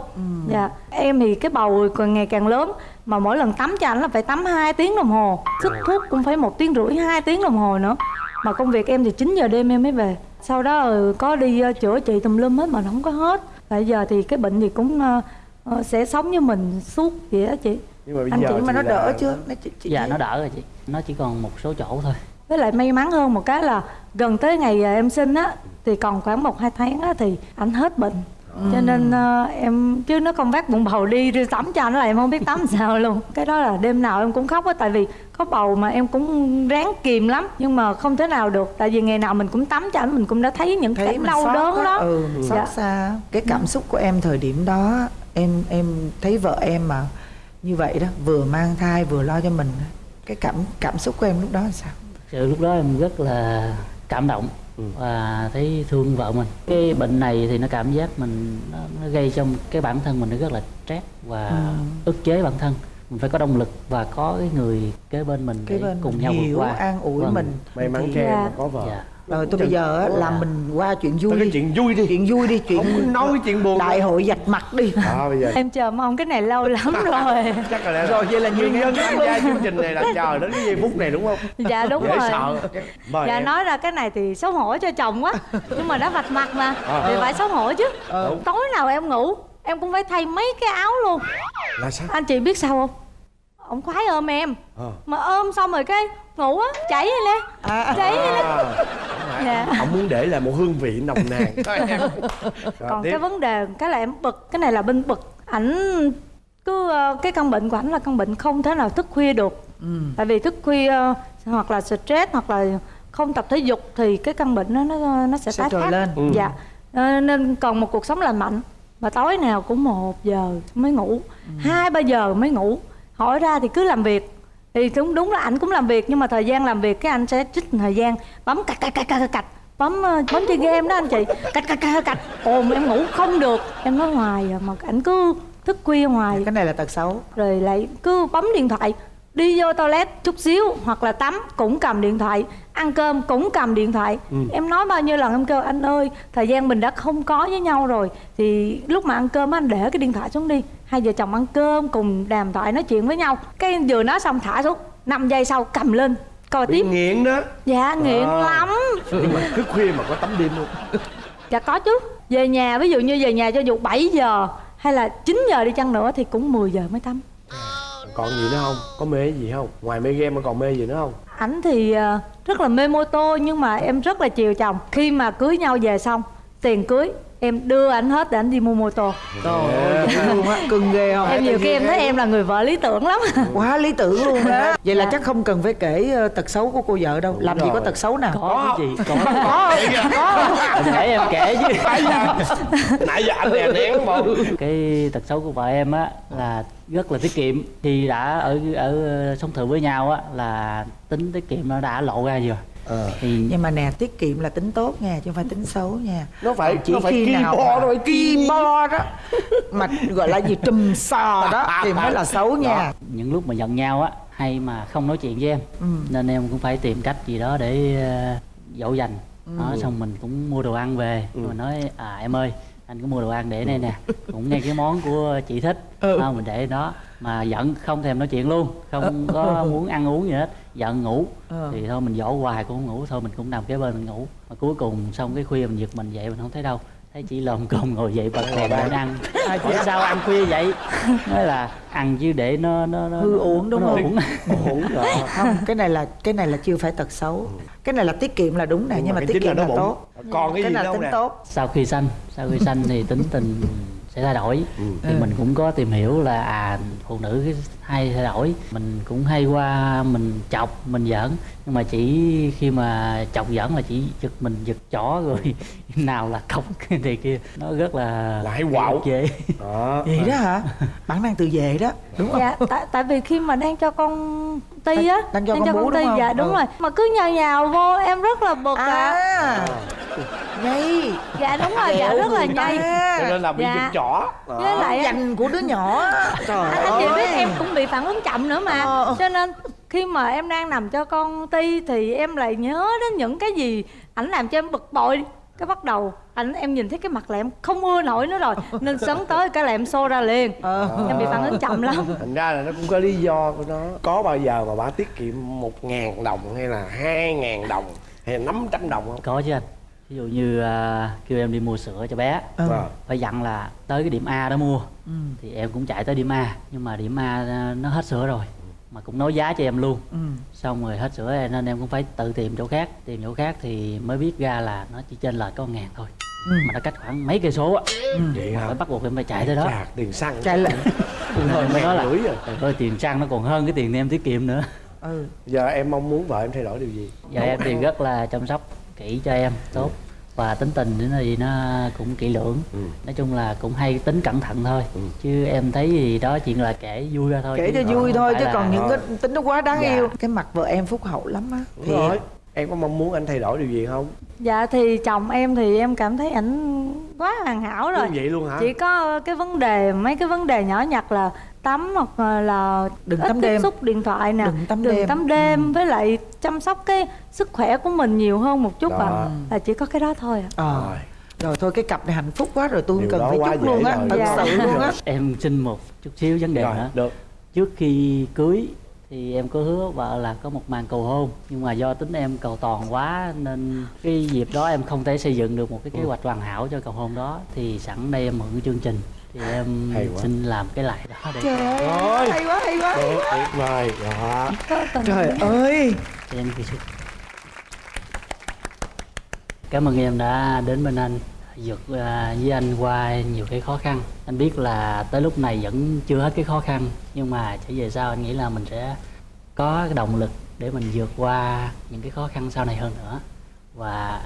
Dạ em thì cái bầu còn ngày càng lớn mà mỗi lần tắm cho anh là phải tắm 2 tiếng đồng hồ. Sức thuốc cũng phải một tiếng rưỡi hai tiếng đồng hồ nữa. Mà công việc em thì 9 giờ đêm em mới về sau đó ừ, có đi ờ, chữa trị tùm lum hết mà nó không có hết. Bây giờ thì cái bệnh thì cũng ờ, ờ, sẽ sống như mình suốt vậy đó chị. Nhưng mà bây Anh giờ chị mà nó là- đỡ chưa? Nó chị, chị dạ thấy- nó đỡ rồi chị. Nó chỉ còn một số chỗ thôi. Với lại may mắn hơn một cái là gần tới ngày em sinh á thì còn khoảng một hai tháng á thì anh hết bệnh cho nên ờ, em chứ nó không vác bụng bầu đi đi tắm cho nó là em không biết tắm (laughs) sao luôn. Cái đó là đêm nào em cũng khóc á tại vì có bầu mà em cũng ráng kìm lắm nhưng mà không thể nào được. Tại vì ngày nào mình cũng tắm cho ảnh mình cũng đã thấy những thấy cảnh đau đớn á. đó ừ xót Dạ. xa. Cái cảm xúc của em thời điểm đó em em thấy vợ em mà như vậy đó vừa mang thai vừa lo cho mình cái cảm cảm xúc của em lúc đó là sao? Sự lúc đó em rất là cảm động và thấy thương vợ mình. Cái bệnh này thì nó cảm giác mình nó, nó gây trong cái bản thân mình nó rất là stress và ức chế bản thân. Mình phải có động lực và có cái người kế bên mình cái để bên cùng mình nhau vượt qua. an ủi Vâng. mình. May mắn cho em mà có vợ. Dạ rồi tôi bây giờ á, làm mình qua chuyện vui đi. chuyện vui đi. Chuyện vui đi chuyện không nói chuyện buồn đại hội dạch mặt đi. À, bây giờ. Em chờ mong cái này lâu lắm (laughs) rồi. Chắc là Rồi, vậy là nguyên nhiều nhân tham gia chương trình này là chờ đến cái giây phút này đúng không? Dạ đúng dễ rồi. sợ. Mời dạ em. nói ra cái này thì xấu hổ cho chồng quá. Nhưng mà đã vạch mặt mà Ờ. thì phải xấu hổ chứ. Ờ. tối nào em ngủ em cũng phải thay mấy cái áo luôn. Là sao? Anh chị biết sao không? Ông khoái ôm em. Ờ. mà ôm xong rồi cái ngủ á chảy lên nè à, chảy lên à, dạ. ông muốn để lại một hương vị nồng nàn. (laughs) Thôi em. Rồi, còn tiếp. cái vấn đề cái là em bực cái này là bên bực. Ảnh cứ ờ, cái căn bệnh của ảnh là căn bệnh không thể nào thức khuya được. Ừ. tại vì thức khuya ờ, hoặc là stress hoặc là không tập thể dục thì cái căn bệnh nó nó nó sẽ, Sẽ tái phát. lên. Ừ. dạ. Ờ, nên còn một cuộc sống lành mạnh. Mà tối nào cũng một giờ mới ngủ. Hai ba giờ mới ngủ. Hỏi ra thì cứ làm việc thì đúng đúng là ảnh cũng làm việc nhưng mà thời gian làm việc cái anh sẽ trích thời gian. Bấm cạch cạch cạch cạch cạch. Bấm ờ, bấm chơi game đó anh chị. Cạch cạch cạch cạch. Ồn em ngủ không được. Em nói hoài à, mà ảnh cứ thức khuya hoài. Cái này là tật xấu. Rồi lại cứ bấm điện thoại đi vô toilet chút xíu hoặc là tắm cũng cầm điện thoại ăn cơm cũng cầm điện thoại. Em nói bao nhiêu lần em kêu anh ơi thời gian mình đã không có với nhau rồi thì lúc mà ăn cơm anh để cái điện thoại xuống đi. Hai vợ chồng ăn cơm cùng đàm thoại nói chuyện với nhau. Cái vừa nói xong thả xuống 5 giây sau cầm lên coi bị tiếp. nghiện đó. Dạ nghiện À. lắm. Nhưng mà thức khuya mà có tắm đêm luôn. (laughs) Dạ có chứ. Về nhà ví dụ như về nhà cho dù 7 giờ hay là 9 giờ đi chăng nữa thì cũng 10 giờ mới tắm còn gì nữa không? Có mê gì không? Ngoài mê game mà còn mê gì nữa không? Ảnh thì ờ, rất là mê mô tô nhưng mà em rất là chiều chồng. Khi mà cưới nhau về xong tiền cưới. Em đưa ảnh hết để ảnh đi mua mô tô. Trời ơi luôn á cưng ghê không? Em nhiều khi em thấy em là người vợ lý tưởng lắm. Quá lý tưởng luôn đó (laughs) vậy là Dạ. chắc không cần phải kể ờ, tật xấu của cô vợ đâu. Làm gì có tật xấu nào? Có cái gì có. Có. Có để em kể chứ. Nãy giờ anh đè nén bộ cái tật xấu của vợ em á là rất là tiết kiệm. Khi đã ở ở sống thử với nhau á là tính tiết kiệm nó đã lộ ra rồi Ờ. thì nhưng mà nè tiết kiệm là tính tốt nha chứ không phải tính xấu nha. Nó phải chỉ nó phải khi nào bo mà rồi ki bo đó mà gọi là gì trùm sò đó thì mới là xấu nha. Những lúc mà giận nhau á hay mà không nói chuyện với em. Ừ. nên em cũng phải tìm cách gì đó để ờ, dỗ dành. Đó, xong mình cũng mua đồ ăn về rồi nói à em ơi anh có mua đồ ăn để đây nè. Cũng nghe cái món của chị thích. À, mình để đó. Mà giận không thèm nói chuyện luôn. Không có muốn ăn uống gì hết. Giận ngủ. Ờ. thì thôi mình dỗ hoài cũng không ngủ. Thôi mình cũng nằm kế bên mình ngủ. Mà cuối cùng xong cái khuya mình giật mình dậy mình không thấy đâu thấy chỉ lồm cồm ngồi dậy bật đèn lên ăn. Hỏi sao ăn khuya vậy? Nói là ăn chứ để nó nó, nó Hư uổng đúng nó không? uổng. ổn rồi. Không cái này là cái này là chưa phải tật xấu. Cái này là tiết kiệm là đúng nè nhưng, mà cái tiết là kiệm là bụng. tốt. Còn cái cái gì này là không tính nè? tốt. Sau khi sanh sau khi sanh thì tính tình sẽ thay đổi. Ừ. thì mình cũng có tìm hiểu là à phụ nữ cái hay thay đổi. Mình cũng hay qua mình chọc mình giỡn. Nhưng mà chỉ khi mà chọc giỡn là chỉ giật mình giật chó rồi (laughs) nào là cọc cái này kia. Nó rất là Là hay quạo. dễ đó. (laughs) Vậy đó hả? (laughs) Bản năng tự vệ đó đúng không? Dạ tại, tại vì khi mà đang cho con ti á Đang cho con bú đúng ti không? dạ đúng Ừ. rồi. Mà cứ nhào nhào vô em rất là bực à, à. Nhây dạ đúng rồi dạ rất là nhây cho nên là bị Dạ. giật chỏ Đó. với lại dành của đứa nhỏ. Trời anh, anh chị biết ơi. em cũng bị phản ứng chậm nữa mà. Ờ. cho nên khi mà em đang nằm cho con ti thì em lại nhớ đến những cái gì ảnh làm cho em bực bội. Cái bắt đầu ảnh em nhìn thấy cái mặt là em không ưa nổi nữa rồi (laughs) nên sấn tới cái là em xô ra liền. Ờ. em bị phản ứng chậm lắm. Thành ra là nó cũng có lý do của nó. Có bao giờ mà bà tiết kiệm một ngàn đồng hay là hai ngàn đồng hay là năm trăm đồng không? Có chứ anh ví dụ như à, kêu em đi mua sữa cho bé. Ừ. Vâng. phải dặn là tới cái điểm A đó mua. Ừ. thì em cũng chạy tới điểm A nhưng mà điểm A à, nó hết sữa rồi mà cũng nói giá cho em luôn. Ừ. xong rồi hết sữa nên em cũng phải tự tìm chỗ khác. Tìm chỗ khác thì mới biết ra là nó chỉ trên lệch có ngàn thôi. Mà nó cách khoảng mấy cây số á. Vậy phải hả bắt buộc em phải chạy tới đó. Tiền xăng. Chạy lại. (laughs) Rồi mới nói là rưỡi rồi "Trời ơi tiền xăng nó còn hơn cái tiền em tiết kiệm nữa. Ừ. Giờ em mong muốn vợ em thay đổi điều gì? Giờ em thì rất là chăm sóc kỹ cho em tốt. Và tính tình thì nó cũng kỹ lưỡng. Ừ. nói chung là cũng hay tính cẩn thận thôi. Ừ. chứ em thấy gì đó chuyện là kể vui ra thôi. Kể cho vui thôi chứ là- còn những cái tính nó quá đáng Dạ. yêu. Cái mặt vợ em phúc hậu lắm á. Đúng Thiệt. rồi. Em có mong muốn anh thay đổi điều gì không? Dạ thì chồng em thì em cảm thấy ảnh quá hoàn hảo rồi. Như vậy luôn hả? Chỉ có cái vấn đề mấy cái vấn đề nhỏ nhặt là tắm hoặc là Đừng ít tắm tiếp đêm. xúc điện thoại nè. Đừng tắm đừng đêm. tắm đêm với lại chăm sóc cái sức khỏe của mình nhiều hơn một chút Đó. à là chỉ có cái đó thôi à. ờ. Rồi. Rồi thôi cái cặp này hạnh phúc quá rồi tôi Điều cần phải chúc luôn á thật Dạ. sự luôn á. Em xin một chút xíu vấn đề rồi nữa. được. Trước khi cưới thì em có hứa vợ là có một màn cầu hôn nhưng mà do tính em cầu toàn quá nên cái dịp đó em không thể xây dựng được một cái kế hoạch hoàn hảo cho cầu hôn đó thì sẵn đây em mượn cái chương trình thì em Hay quá. xin làm cái lại đó để trời ơi Rồi. hay quá hay quá. Được tuyệt vời đó. Trời ơi. Cho em kỳ sức cảm ơn em đã đến bên anh vượt à, với anh qua nhiều cái khó khăn. Anh biết là tới lúc này vẫn chưa hết cái khó khăn nhưng mà trở về sau anh nghĩ là mình sẽ có cái động lực để mình vượt qua những cái khó khăn sau này hơn nữa. Và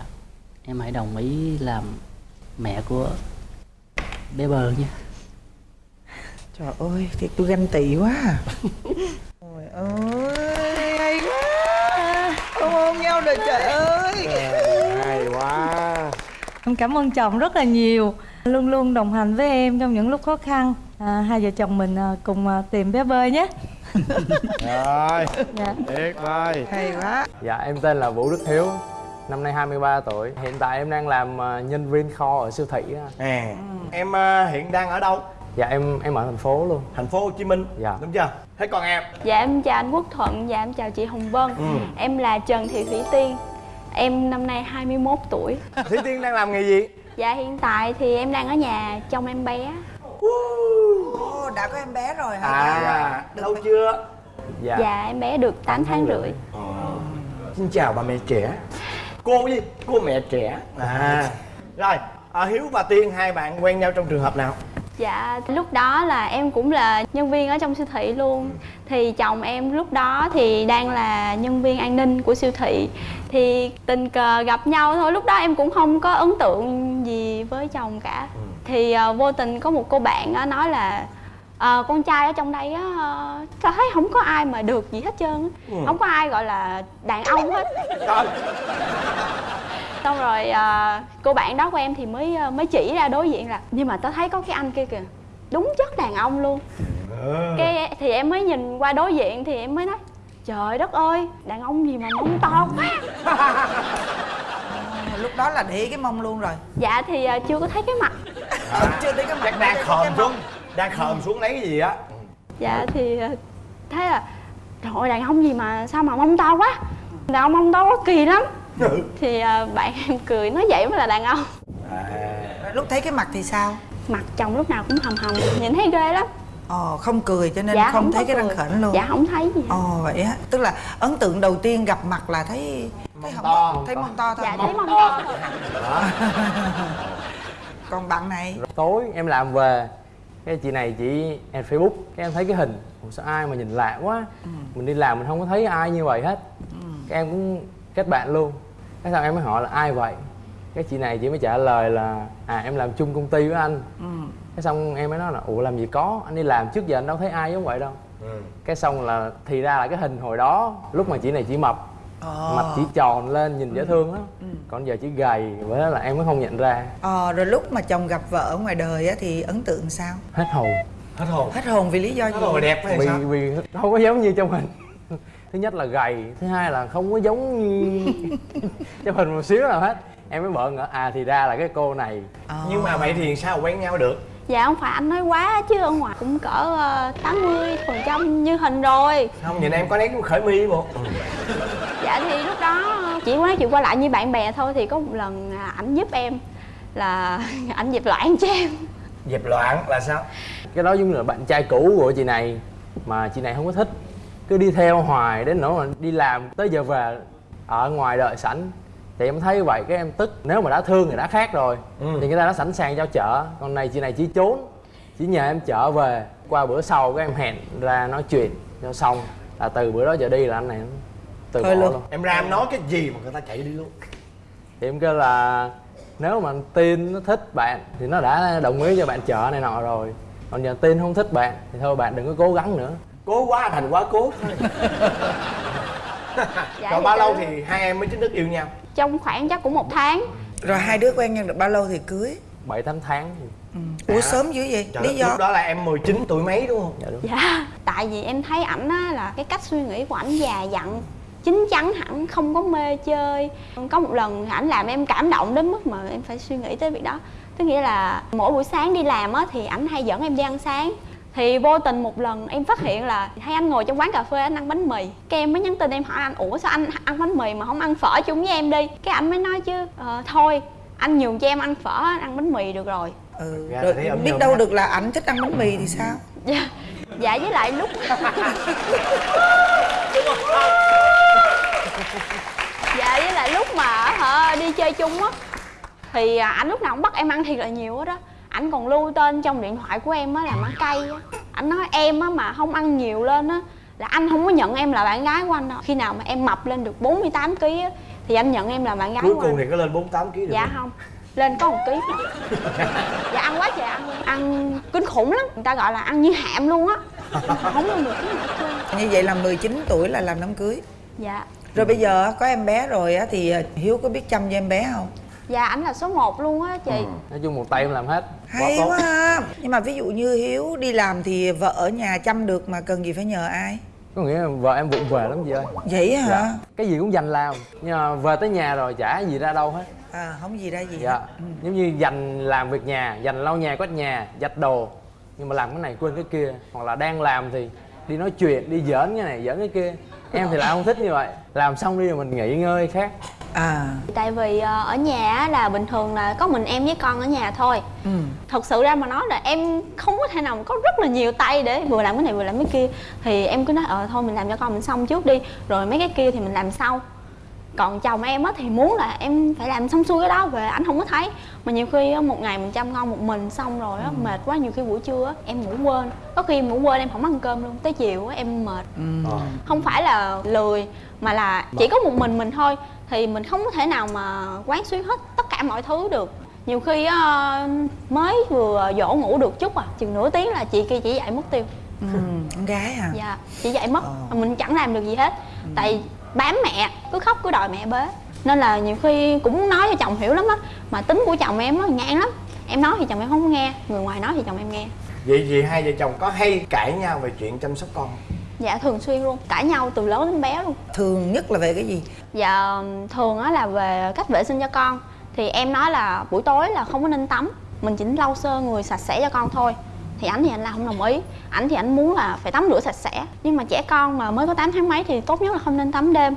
em hãy đồng ý làm mẹ của bé bơ nhé trời ơi thiệt tôi ganh tị quá à. (laughs) trời ơi hay quá. Ôm ôm nhau rồi trời ơi. Hay quá. Em cảm ơn chồng rất là nhiều. Luôn luôn đồng hành với em trong những lúc khó khăn. À, hai vợ chồng mình à, cùng à, tìm bé bơi nhé. (laughs) Rồi dạ. tuyệt vời hay quá. Dạ em tên là Vũ Đức Hiếu Năm nay 23 tuổi. Hiện tại em đang làm ờ, nhân viên kho ở siêu thị à em ờ, hiện đang ở đâu? Dạ em em ở thành phố luôn. Thành phố Hồ Chí Minh. Dạ. đúng chưa? Thế còn em? Dạ em chào anh Quốc Thuận, dạ em chào chị Hồng Vân. Ừ. Em là Trần Thị Thủy Tiên. Em năm nay 21 tuổi. Thủy Tiên đang làm nghề gì? Dạ hiện tại thì em đang ở nhà trông em bé. Ồ, đã có em bé rồi hả à lâu chưa? Dạ, Dạ em bé được 8 tháng rưỡi. Xin chào bà mẹ trẻ cô gì cô mẹ trẻ. À. Rồi à, hiếu và tiên hai bạn quen nhau trong trường hợp nào? Dạ lúc đó là em cũng là nhân viên ở trong siêu thị luôn. Thì chồng em lúc đó thì đang là nhân viên an ninh của siêu thị. Thì tình cờ gặp nhau thôi Lúc đó em cũng không có ấn tượng gì với chồng cả. Thì ờ, vô tình có một cô bạn á nói là ờ, con trai ở trong đây á ờ, tao thấy không có ai mà được gì hết trơn á. Không có ai gọi là đàn ông hết. Rồi xong rồi à, cô bạn đó của em thì mới à, mới chỉ ra đối diện là nhưng mà tao thấy có cái anh kia kìa đúng chất đàn ông luôn. Cái thì em mới nhìn qua đối diện thì em mới nói trời đất ơi đàn ông gì mà mông to quá (laughs) lúc đó là để cái mông luôn rồi. Dạ thì à, chưa có thấy cái mặt. Chưa thấy cái mặt. Chắc đang khòm xuống đang khòm xuống lấy cái gì á. Dạ thì à, thấy là trời ơi đàn ông gì mà sao mà mông to quá? Đàn ông mông to quá kỳ lắm. Thì à, bạn (laughs) em cười nói vậy mới là đàn ông. Lúc thấy cái mặt thì sao? Mặt chồng lúc nào cũng hầm hầm nhìn thấy ghê lắm. Ồ không cười cho nên dạ không thấy có cái răng khểnh luôn. Dạ không thấy gì ồ vậy á. Tức là ấn tượng đầu tiên gặp mặt là thấy thấy hông to. thấy mông to thôi. Dạ thấy mông to. thôi còn bạn này? Tối em làm về Cái chị này chị em Facebook Cái em thấy cái hình. Ủa sao ai mà nhìn lạ quá? Mình đi làm mình không có thấy ai như vậy hết. Cái em cũng kết bạn luôn. Cái sau em mới hỏi là ai vậy? Cái chị này chị mới trả lời là À em làm chung công ty với anh. Cái xong em mới nói là Ủa làm gì có? Anh đi làm trước giờ anh đâu thấy ai giống vậy đâu. Cái xong là thì ra là cái hình hồi đó Lúc mà chị này chỉ mập Mặt chỉ tròn lên nhìn dễ thương lắm. Còn giờ chỉ gầy Với đó là em mới không nhận ra. Ờ rồi lúc mà chồng gặp vợ ở ngoài đời á thì ấn tượng sao? Hết hồn. Hết hồn. Hết hồn vì lý do gì? rồi đẹp hay vì sao? vì không có giống như trong hình. Thứ nhất là gầy thứ hai là không có giống như (laughs) trong hình một xíu nào hết. Em mới bợn ngỡ à thì ra là cái cô này. Ờ. nhưng mà vậy thì sao quen nhau được Dạ không phải anh nói quá chứ ở ngoài cũng cỡ ờ, 80 phần trăm như hình rồi. Không nhìn em có nét khởi mi một Dạ thì lúc đó chỉ có nói chuyện qua lại như bạn bè thôi Thì có một lần à, ảnh giúp em là (laughs) ảnh dẹp loạn cho em. Dẹp loạn là sao? Cái đó giống như là bạn trai cũ của chị này mà chị này không có thích. Cứ đi theo hoài đến nỗi mà đi làm tới giờ về ở ngoài đợi sẵn thì em thấy vậy cái em tức. Nếu mà đã thương thì đã khác rồi. Ừ. thì người ta đã sẵn sàng cho chở. Còn này chị này chỉ trốn. Chỉ nhờ em chở về. Qua bữa sau cái em hẹn ra nói chuyện cho xong. Là từ bữa đó trở đi là anh này từ bỏ Thôi luôn. luôn. Em ra em nói cái gì mà người ta chạy đi luôn? Thì em kêu là nếu mà tin nó thích bạn thì nó đã đồng ý cho bạn chở này nọ rồi. Còn giờ tin không thích bạn thì thôi bạn đừng có cố gắng nữa. Cố quá thành quá cố. (laughs) Thôi Dạ, rồi thì bao lâu thì hai em mới chính thức yêu nhau trong khoảng chắc cũng một tháng. Rồi hai đứa quen nhau được bao lâu thì cưới? Bảy tám tháng. Ủa sớm dữ vậy? Trời lý do? lúc đó là em 19 tuổi mấy đúng không? Dạ đúng. Dạ. Tại vì em thấy ảnh á là cái cách suy nghĩ của ảnh già dặn chín chắn hẳn không có mê chơi. Có một lần ảnh làm em cảm động đến mức mà em phải suy nghĩ tới việc đó. Tức nghĩa là mỗi buổi sáng đi làm á thì ảnh hay dẫn em đi ăn sáng thì vô tình một lần em phát hiện là hay anh ngồi trong quán cà phê anh ăn bánh mì. Cái em mới nhắn tin em hỏi anh ủa sao anh ăn bánh mì mà không ăn phở chung với em đi? Cái anh mới nói chứ "Ờ, thôi anh nhường cho em ăn phở anh ăn bánh mì được rồi. Ừ. Rồi biết đâu được là ảnh thích ăn bánh mì thì sao? (laughs) Dạ dạ với lại lúc (laughs) dạ với lại lúc mà hả đi chơi chung á thì à, anh lúc nào cũng bắt em ăn thiệt là nhiều hết á ảnh còn lưu tên trong điện thoại của em á là ăn cay á. Anh nói em á mà không ăn nhiều lên á là anh không có nhận em là bạn gái của anh đâu. Khi nào mà em mập lên được 48 kg á thì anh nhận em là bạn gái cuối của cùng anh. thì có lên 48 kg được dạ không? lên có một ký. (laughs) Dạ ăn quá trời ăn ăn kinh khủng lắm. Người ta gọi là ăn như hạm luôn á. Không lên được cái như vậy là 19 tuổi là làm đám cưới. Dạ. Rồi bây giờ có em bé rồi á thì hiếu có biết chăm cho em bé không dạ ảnh là số 1 luôn á chị. Nói chung một tay em làm hết. Hay quá ha. Nhưng mà ví dụ như hiếu đi làm thì vợ ở nhà chăm được mà cần gì phải nhờ ai? Có nghĩa là vợ em vụng về lắm chị ơi. Vậy hả? Dạ. cái gì cũng dành làm. Nhưng mà về tới nhà rồi chả gì ra đâu hết. À không gì ra gì dạ. hết. giống như dành làm việc nhà dành lau nhà quét nhà giặt đồ. Nhưng mà làm cái này quên cái kia. Hoặc là đang làm thì đi nói chuyện đi giỡn cái này giỡn cái kia. Em thì lại không thích như vậy. Làm xong đi rồi mình nghỉ ngơi khác à. Tại vì ờ, ở nhà á là bình thường là có mình em với con ở nhà thôi. Ừ. Thật sự ra mà nói là em không có thể nào mà có rất là nhiều tay để vừa làm cái này vừa làm cái kia. Thì em cứ nói ờ thôi mình làm cho con mình xong trước đi rồi mấy cái kia thì mình làm sau. Còn chồng em á thì muốn là em phải làm xong xuôi cái đó về ảnh không có thấy. Mà nhiều khi á, một ngày mình chăm con một mình xong rồi á mệt quá nhiều khi buổi trưa á em ngủ quên. Có khi em ngủ quên em không ăn cơm luôn tới chiều á em mệt. Ờ. không phải là lười mà là chỉ có một mình mình thôi thì mình không có thể nào mà quán xuyến hết tất cả mọi thứ được. Nhiều khi á, mới vừa dỗ ngủ được chút à chừng nửa tiếng là chị kia chỉ dậy mất tiêu. Ừ con gái à? Dạ chị dậy mất Ờ. mình chẳng làm được gì hết. Tại bám mẹ cứ khóc cứ đòi mẹ bế. Nên là nhiều khi cũng nói cho chồng hiểu lắm á mà tính của chồng em á ngang lắm. Em nói thì chồng em không nghe người ngoài nói thì chồng em nghe. Vậy vậy hai vợ chồng có hay cãi nhau về chuyện chăm sóc con? Dạ thường xuyên luôn. Cãi nhau từ lớn đến bé luôn. Thường nhất là về cái gì? Dạ thường á là về cách vệ sinh cho con. Thì em nói là buổi tối là không có nên tắm. Mình chỉ lau sơ người sạch sẽ cho con thôi. Thì ảnh thì anh là không đồng ý. Ảnh thì ảnh muốn là phải tắm rửa sạch sẽ. Nhưng mà trẻ con mà mới có 8 tháng mấy thì tốt nhất là không nên tắm đêm.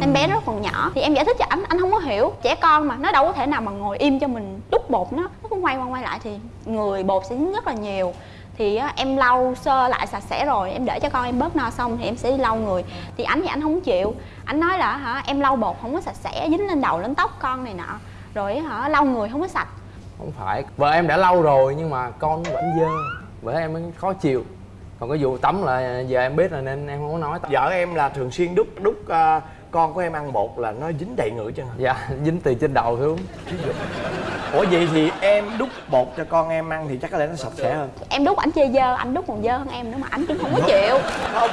Em bé nó còn nhỏ. Thì em giải thích cho ảnh, anh không có hiểu. Trẻ con mà nó đâu có thể nào mà ngồi im cho mình đút bột nó. Nó cứ quay qua quay lại thì người bột sẽ dính rất là nhiều thì em lau sơ lại sạch sẽ rồi em để cho con em bớt no xong thì em sẽ đi lau người. Thì ảnh thì anh không chịu. Anh nói là hả em lau bột không có sạch sẽ dính lên đầu lên tóc con này nọ. Rồi hả lau người không có sạch. Không phải vợ em đã lâu rồi nhưng mà con nó vẫn dơ. Vợ em mới khó chịu. Còn cái vụ tắm là giờ em biết rồi nên em không có nói. Vợ em là thường xuyên đút đút à, con của em ăn bột là nó dính đầy chứ hả? Dạ dính từ trên đầu xuống ủa vậy thì em đút bột cho con em ăn thì chắc có lẽ nó sạch sẽ hơn. Em đút ảnh chê dơ anh đút còn dơ hơn em nữa mà ảnh cũng không có chịu. không.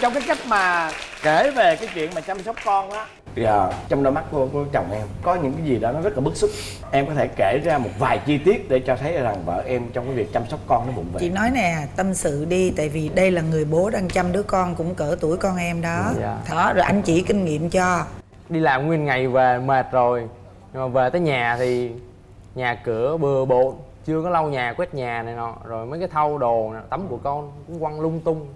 Trong cái cách mà kể về cái chuyện mà chăm sóc con á giờ trong đôi mắt của, của chồng em có những cái gì đó nó rất là bức xúc. Em có thể kể ra một vài chi tiết để cho thấy rằng vợ em trong cái việc chăm sóc con nó vụng chị về nói nè tâm sự đi tại vì đây là người bố đang chăm đứa con cũng cỡ tuổi con em đó. Dạ. đó rồi anh chỉ kinh nghiệm cho. Đi làm nguyên ngày về mệt rồi nhưng mà về tới nhà thì nhà cửa bừa bộn chưa có lau nhà quét nhà này nọ. Rồi mấy cái thau đồ nè, tắm của con cũng quăng lung tung.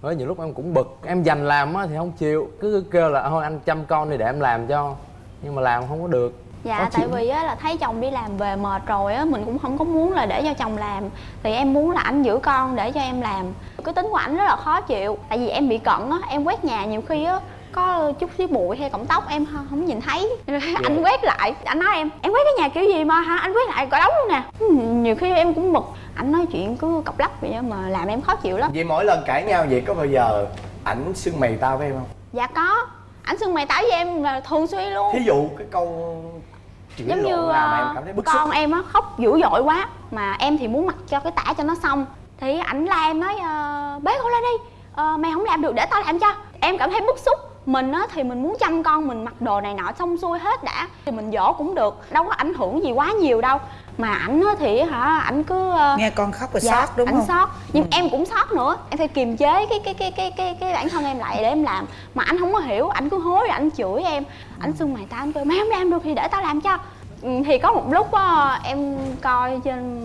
Với nhiều lúc em cũng bực em dành làm á thì không chịu. Cứ kêu là thôi anh chăm con đi để em làm cho. Nhưng mà làm không có được. Dạ Khó tại chịu. vì á là thấy chồng đi làm về mệt rồi á mình cũng không có muốn là để cho chồng làm. Thì em muốn là anh giữ con để cho em làm. Cái tính của ảnh rất là khó chịu tại vì em bị cận á em quét nhà nhiều khi á có chút xíu bụi hay cọng tóc em không, nhìn thấy. (laughs) Anh quét lại. Anh nói em em quét cái nhà kiểu gì mà hả? Anh quét lại cả đống luôn nè. Nhiều khi em cũng bực. Anh nói chuyện cứ cọc lắc vậy mà làm em khó chịu lắm. Vậy mỗi lần cãi nhau vậy có bao giờ ảnh xưng mày tao với em không? Dạ có. Anh xưng mày táo với em là thường xuyên luôn. Thí dụ cái câu chửi giống như nào mà ờ, em cảm thấy bức xúc. con em á khóc dữ dội quá mà em thì muốn mặc cho cái tả cho nó xong. Thì ảnh la em nói ờ, bế con lên đi. Ờ, mày không làm được để tao làm cho. Em cảm thấy bức xúc mình á thì mình muốn chăm con mình mặc đồ này nọ xong xuôi hết đã. Thì mình dỗ cũng được đâu có ảnh hưởng gì quá nhiều đâu. Mà ảnh á thì hả ảnh cứ ờ, nghe con khóc rồi dạ, sót đúng ảnh không? sót. Nhưng em cũng sót nữa. Em phải kiềm chế cái cái cái cái cái cái bản thân em lại để em làm. Mà anh không có hiểu ảnh cứ hối ảnh chửi em. Ảnh xưng mày tao anh kêu mày không làm được thì để tao làm cho. Ừ, thì có một lúc á, em coi trên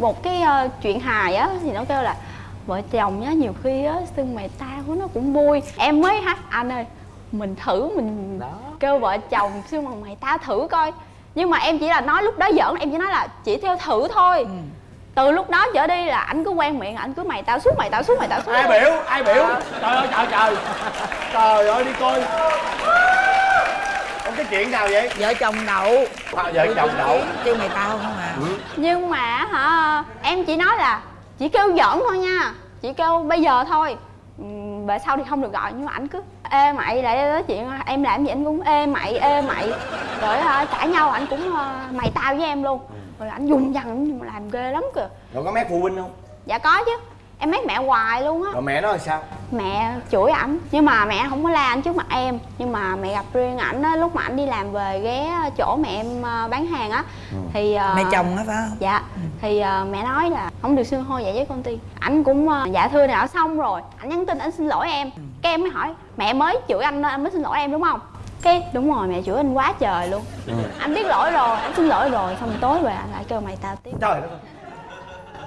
một cái ờ, chuyện hài á thì nó kêu là vợ chồng á nhiều khi á xưng mày tao của nó cũng vui. Em mới hát anh ơi mình thử mình kêu vợ chồng xưng bằng mày tao thử coi. Nhưng mà em chỉ là nói lúc đó giỡn em chỉ nói là chỉ theo thử thôi. Từ lúc đó trở đi là anh cứ quen miệng anh cứ mày tao suốt mày tao suốt mày tao suốt ai biểu ai biểu? Trời ơi trời trời. Trời ơi đi coi. Có cái chuyện nào vậy? Vợ chồng đậu. À, vợ chồng đậu. Kêu mày tao không à? Nhưng mà hả em chỉ nói là chỉ kêu giỡn thôi nha. Chỉ kêu bây giờ thôi. Ừm, về sau thì không được gọi nhưng mà ảnh cứ ê mày lại nói chuyện em làm gì anh cũng ê mày ê mày. Rồi cãi nhau ảnh cũng ờ, mày tao với em luôn. Rồi ảnh dùng dằn làm ghê lắm kìa. Rồi có mét phụ huynh không? Dạ có chứ. Em mét mẹ hoài luôn á. Rồi mẹ nói là sao? Mẹ chửi ảnh. Nhưng mà mẹ không có la ảnh trước mặt em. Nhưng mà mẹ gặp riêng ảnh á lúc mà ảnh đi làm về ghé chỗ mẹ em ờ, bán hàng á thì ờ, mẹ chồng á phải không? Dạ thì ờ, mẹ nói là không được xưng hô vậy với công ty ảnh cũng ờ, dạ thưa nào xong rồi. Ảnh nhắn tin ảnh xin lỗi em. Cái em mới hỏi mẹ mới chửi anh nên anh mới xin lỗi em đúng không? Cái đúng rồi mẹ chửi anh quá trời luôn. Anh biết lỗi rồi anh xin lỗi rồi xong tối về anh lại kêu mày tao tiếp. Trời đất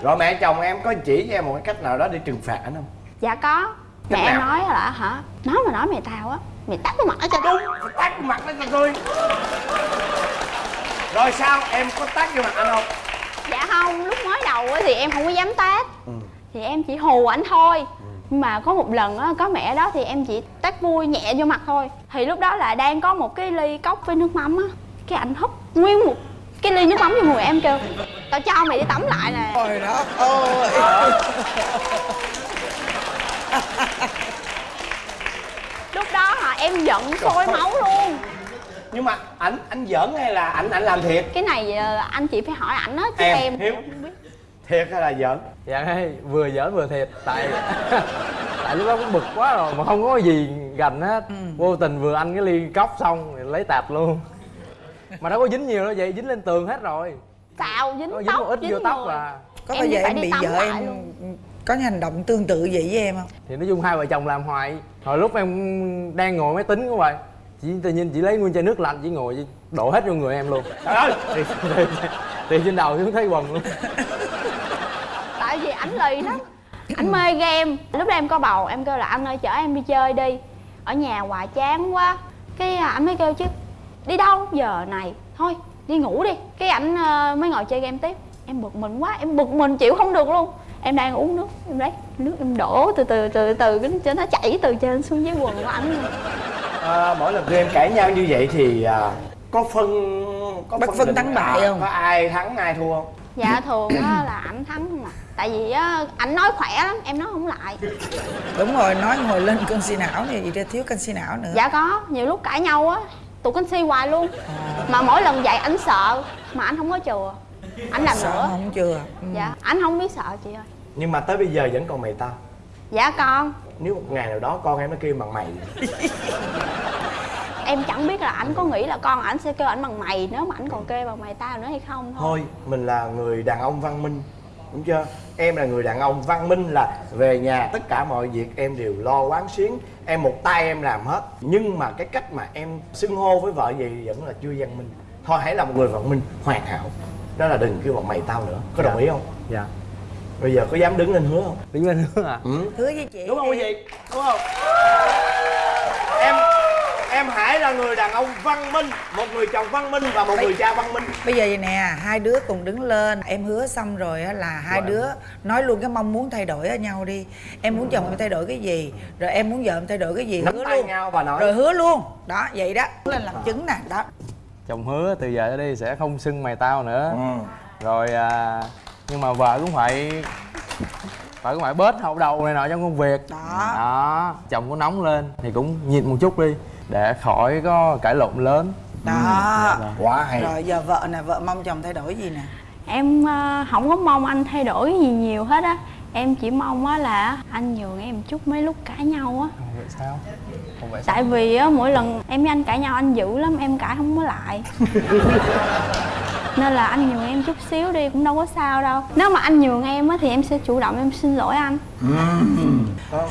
rồi mẹ chồng em có chỉ cho em một cái cách nào đó để trừng phạt ảnh không? Dạ có. Mẹ Cách em nào? nói là hả? Nói mà nói mày tao á mày tắt vào mặt nó cho đúng tát vào mặt nó cho tôi. Rồi sao? Em có tát vô mặt anh không dạ không lúc mới đầu thì em không có dám tát. Thì em chỉ hù ảnh thôi. Nhưng mà có một lần á có mẹ đó thì em chỉ tát vui nhẹ vô mặt thôi. Thì lúc đó là đang có một cái ly cốc với nước mắm á. Cái ảnh húp nguyên một cái ly nước mắm vô mùi em kêu tao cho mày đi tắm lại nè. Trời đó ơi lúc đó hả em giận sôi máu luôn nhưng mà ảnh anh giỡn hay là ảnh ảnh làm thiệt? Cái này ờ, anh chị phải hỏi ảnh á chứ Em, em, Hiếu. không biết. Thiệt hay là giỡn? Dạ đây vừa giỡn vừa thiệt. Tại (laughs) tại lúc đó cũng bực quá rồi mà không có gì gành hết. Vô tình vừa ăn cái ly cốc xong thì lấy tạt luôn. Mà đâu có dính nhiều đâu vậy dính lên tường hết rồi. Xào dính dính tóc một ít dính vô tóc à. Có bao giờ em bị vợ em luôn. có những hành động tương tự vậy với em không? Thì nói chung hai vợ chồng làm hoài. Hồi lúc em đang ngồi máy tính của vậy chị tự nhiên chị lấy nguyên chai nước lạnh chị ngồi chị đổ hết vô người em luôn. Trời. Ơi (laughs) thì, thì, thì trên đầu xuống thấy quần luôn. Tại vì ảnh lì lắm. Ảnh mê game. Lúc đó em có bầu em kêu là anh ơi chở em đi chơi đi. Ở nhà hoài chán quá. Cái à, ảnh mới kêu chứ đi đâu? Giờ này thôi đi ngủ đi. Cái ảnh ờ, mới ngồi chơi game tiếp. Em bực mình quá em bực mình chịu không được luôn em đang uống nước em lấy nước em đổ từ từ từ từ cái cho nó chảy từ trên xuống dưới quần của ảnh luôn. à, mỗi lần tụi em cãi nhau như vậy thì à, có phân có Bất phân thắng bại à, không? có ai thắng ai thua không? Dạ thường á là ảnh thắng không à. Tại vì á ảnh nói khỏe lắm em nói không lại. Đúng rồi nói ngồi lên canxi não này vậy ra thiếu canxi não nữa. Dạ có nhiều lúc cãi nhau á tụi canxi hoài luôn. Mà mỗi lần dạy ảnh sợ mà anh không có chừa ảnh làm sợ nữa. không? Chưa. Ừ. dạ. Anh không biết sợ chị ơi. Nhưng mà tới bây giờ vẫn còn mày tao dạ con. Nếu một ngày nào đó con em nó kêu bằng mày. (laughs) Em chẳng biết là ảnh có nghĩ là con ảnh sẽ kêu ảnh bằng mày nếu mà ảnh còn kêu bằng mày tao nữa hay không thôi. Thôi mình là người đàn ông văn minh đúng chưa? Em là người đàn ông văn minh là về nhà tất cả mọi việc em đều lo quán xuyến em một tay em làm hết. Nhưng mà cái cách mà em xưng hô với vợ gì vẫn là chưa văn minh. Thôi hãy là một người văn minh hoàn hảo đó là đừng kêu bằng mày tao nữa. Có đồng ý không? Dạ. Bây giờ có dám đứng lên hứa không? Đứng lên nữa à ừ. hứa với chị. Đúng không quý vị? Đúng không? Em em Hải là người đàn ông văn minh một người chồng văn minh và một người cha văn minh. bây giờ vậy nè hai đứa cùng đứng lên. Em hứa xong rồi á là hai đứa nói luôn cái mong muốn thay đổi ở nhau đi. Em muốn chồng em thay đổi cái gì rồi em muốn vợ em thay đổi cái gì nắm hứa tay luôn. nhau và nói. Rồi hứa luôn. Đó vậy đó. Lên làm chứng nè. Đó chồng hứa từ giờ tới đi sẽ không xưng mày tao nữa. Ừ. rồi à, nhưng mà vợ cũng phải vợ cũng phải bớt hậu đầu này nọ trong công việc. Đó. đó chồng có nóng lên thì cũng nhịn một chút đi để khỏi có cãi lộn lớn. Đó. Quá hay. Rồi giờ vợ nè vợ mong chồng thay đổi gì nè? Em ờ, không có mong anh thay đổi gì nhiều hết á. Em chỉ mong á là anh nhường em chút mấy lúc cãi nhau á. Vậy sao vậy tại vì á mỗi lần em với anh cãi nhau anh dữ lắm em cãi không có lại. Nên là anh nhường em chút xíu đi cũng đâu có sao đâu. Nếu mà anh nhường em á thì em sẽ chủ động em xin lỗi anh.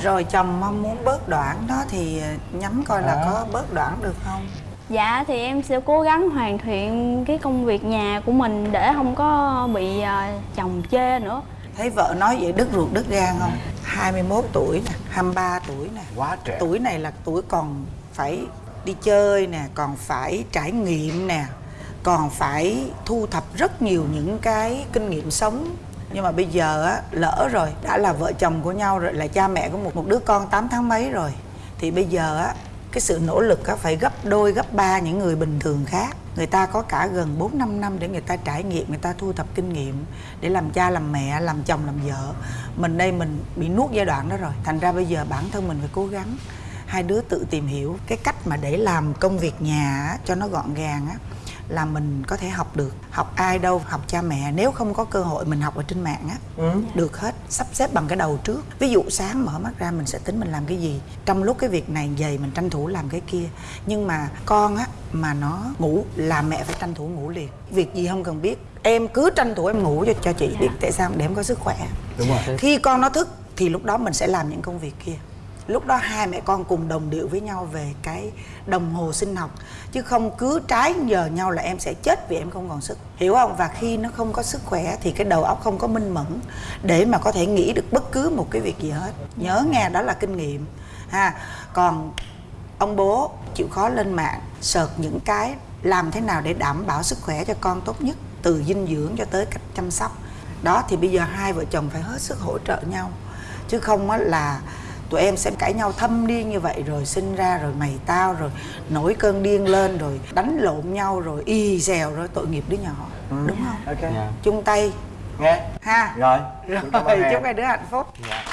Rồi chồng mong muốn bớt đoạn đó thì nhắm coi là có bớt đoạn được không? Dạ thì em sẽ cố gắng hoàn thiện cái công việc nhà của mình để không có bị ờ, chồng chê nữa. Thấy vợ nói vậy đứt ruột đứt gan không? 21 tuổi nè 23 tuổi nè. Quá trẻ. Tuổi này là tuổi còn phải đi chơi nè còn phải trải nghiệm nè còn phải thu thập rất nhiều những cái kinh nghiệm sống. Nhưng mà bây giờ á lỡ rồi đã là vợ chồng của nhau rồi là cha mẹ của một một đứa con 8 tháng mấy rồi thì bây giờ á cái sự nỗ lực á phải gấp đôi gấp ba những người bình thường khác người ta có cả gần 4 5 năm để người ta trải nghiệm, người ta thu thập kinh nghiệm để làm cha, làm mẹ, làm chồng, làm vợ. Mình đây mình bị nuốt giai đoạn đó rồi. Thành ra bây giờ bản thân mình phải cố gắng hai đứa tự tìm hiểu cái cách mà để làm công việc nhà cho nó gọn gàng á là mình có thể học được. Học ai đâu học cha mẹ. Nếu không có cơ hội mình học ở trên mạng á được hết. Sắp xếp bằng cái đầu trước. Ví dụ sáng mở mắt ra mình sẽ tính mình làm cái gì. Trong lúc cái việc này dày mình tranh thủ làm cái kia. Nhưng mà con á mà nó ngủ là mẹ phải tranh thủ ngủ liền. Việc gì không cần biết. Em cứ tranh thủ em ngủ cho cho chị biết. Tại sao? Để em có sức khỏe. Đúng rồi. Khi con nó thức thì lúc đó mình sẽ làm những công việc kia lúc đó hai mẹ con cùng đồng điệu với nhau về cái đồng hồ sinh học. Chứ không cứ trái giờ nhau là em sẽ chết vì em không còn sức. Hiểu không? Và khi nó không có sức khỏe thì cái đầu óc không có minh mẫn để mà có thể nghĩ được bất cứ một cái việc gì hết. Nhớ nghe, đó là kinh nghiệm. Ha. Còn ông bố chịu khó lên mạng sợt những cái làm thế nào để đảm bảo sức khỏe cho con tốt nhất, từ dinh dưỡng cho tới cách chăm sóc. Đó, thì bây giờ hai vợ chồng phải hết sức hỗ trợ nhau. Chứ không là tụi em sẽ cãi nhau thâm điên như vậy rồi sinh ra rồi mày tao rồi nổi cơn điên lên rồi đánh lộn nhau rồi y xèo rồi tội nghiệp đứa nhỏ. Đúng không? Ok. Dạ. chung tay. Nghe. Ha. Rồi. Rồi (laughs) chúc hai đứa hạnh phúc. Dạ